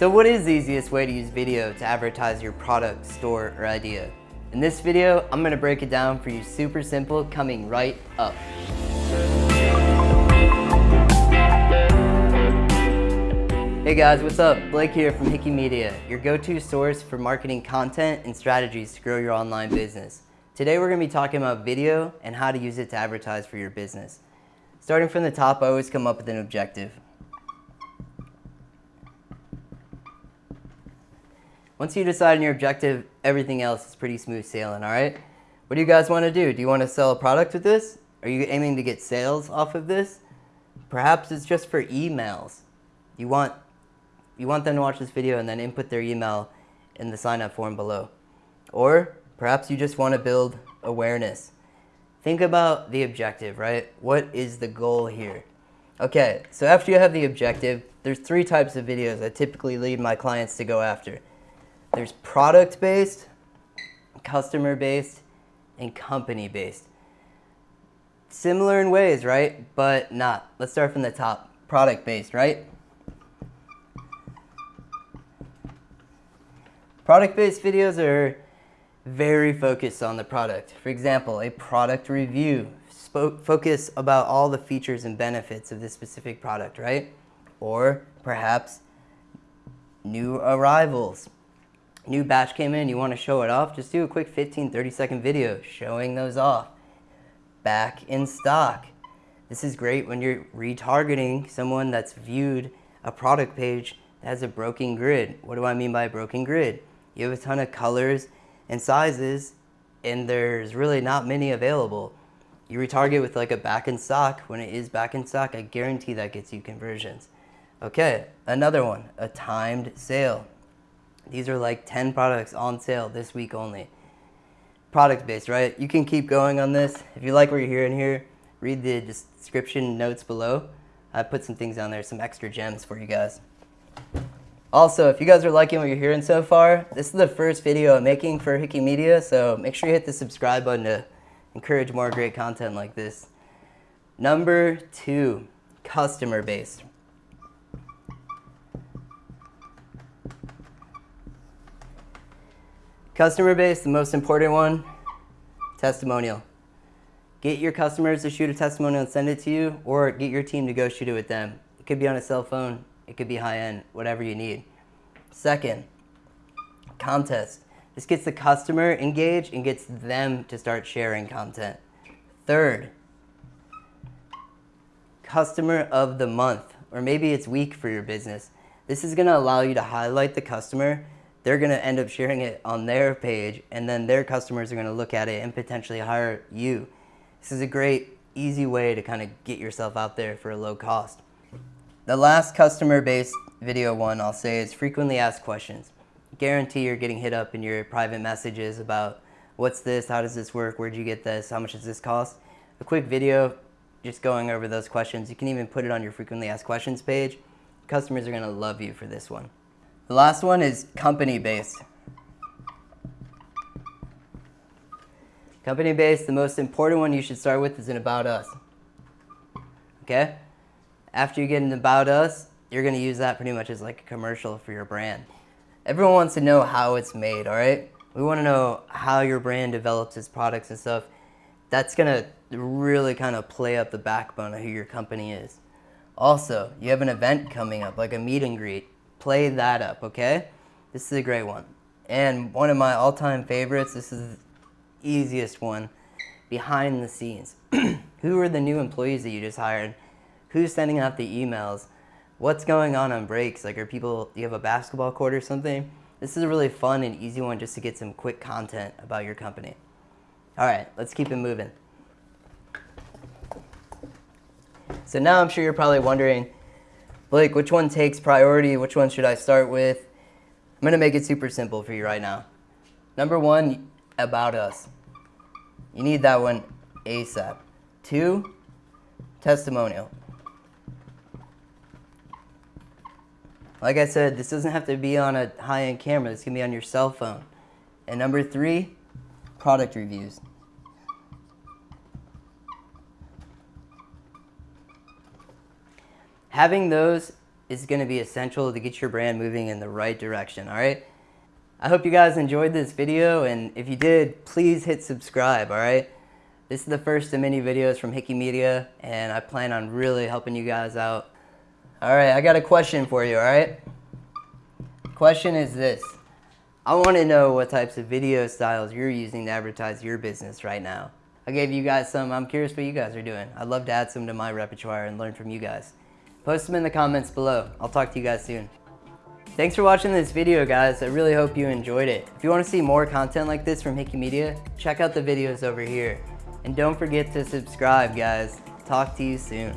So what is the easiest way to use video to advertise your product, store, or idea? In this video, I'm gonna break it down for you super simple, coming right up. Hey guys, what's up? Blake here from Hickey Media, your go-to source for marketing content and strategies to grow your online business. Today we're gonna to be talking about video and how to use it to advertise for your business. Starting from the top, I always come up with an objective. Once you decide on your objective, everything else is pretty smooth sailing, all right? What do you guys want to do? Do you want to sell a product with this? Are you aiming to get sales off of this? Perhaps it's just for emails. You want, you want them to watch this video and then input their email in the sign up form below. Or perhaps you just want to build awareness. Think about the objective, right? What is the goal here? Okay, so after you have the objective, there's three types of videos I typically lead my clients to go after. There's product-based, customer-based, and company-based. Similar in ways, right? But not. Let's start from the top. Product-based, right? Product-based videos are very focused on the product. For example, a product review. focus about all the features and benefits of this specific product, right? Or perhaps new arrivals new batch came in, you want to show it off, just do a quick 15, 30 second video showing those off. Back in stock. This is great when you're retargeting someone that's viewed a product page that has a broken grid. What do I mean by broken grid? You have a ton of colors and sizes and there's really not many available. You retarget with like a back in stock. When it is back in stock, I guarantee that gets you conversions. Okay, another one, a timed sale. These are like 10 products on sale this week only. Product based, right? You can keep going on this. If you like what you're hearing here, read the description notes below. I put some things on there, some extra gems for you guys. Also, if you guys are liking what you're hearing so far, this is the first video I'm making for Hickey Media, so make sure you hit the subscribe button to encourage more great content like this. Number two, customer based. Customer base, the most important one, testimonial. Get your customers to shoot a testimonial and send it to you, or get your team to go shoot it with them. It could be on a cell phone, it could be high end, whatever you need. Second, contest. This gets the customer engaged and gets them to start sharing content. Third, customer of the month, or maybe it's week for your business. This is gonna allow you to highlight the customer they're going to end up sharing it on their page and then their customers are going to look at it and potentially hire you. This is a great, easy way to kind of get yourself out there for a low cost. The last customer-based video one I'll say is frequently asked questions. Guarantee you're getting hit up in your private messages about what's this, how does this work, where'd you get this, how much does this cost? A quick video just going over those questions. You can even put it on your frequently asked questions page. Customers are going to love you for this one. The last one is company-based. Company-based, the most important one you should start with is an About Us. Okay? After you get an About Us, you're going to use that pretty much as like a commercial for your brand. Everyone wants to know how it's made, all right? We want to know how your brand develops its products and stuff. That's going to really kind of play up the backbone of who your company is. Also, you have an event coming up, like a meet and greet play that up, okay? This is a great one. And one of my all-time favorites, this is the easiest one, behind the scenes. Who are the new employees that you just hired? Who's sending out the emails? What's going on on breaks? Like are people, do you have a basketball court or something? This is a really fun and easy one just to get some quick content about your company. All right, let's keep it moving. So now I'm sure you're probably wondering, Blake, which one takes priority? Which one should I start with? I'm to make it super simple for you right now. Number one, about us. You need that one ASAP. Two, testimonial. Like I said, this doesn't have to be on a high-end camera. This can be on your cell phone. And number three, product reviews. Having those is gonna be essential to get your brand moving in the right direction, all right? I hope you guys enjoyed this video, and if you did, please hit subscribe, all right? This is the first of many videos from Hickey Media, and I plan on really helping you guys out. All right, I got a question for you, all right? Question is this. I want to know what types of video styles you're using to advertise your business right now. I gave you guys some. I'm curious what you guys are doing. I'd love to add some to my repertoire and learn from you guys. Post them in the comments below. I'll talk to you guys soon. Thanks for watching this video, guys. I really hope you enjoyed it. If you want to see more content like this from Hickey Media, check out the videos over here. And don't forget to subscribe, guys. Talk to you soon.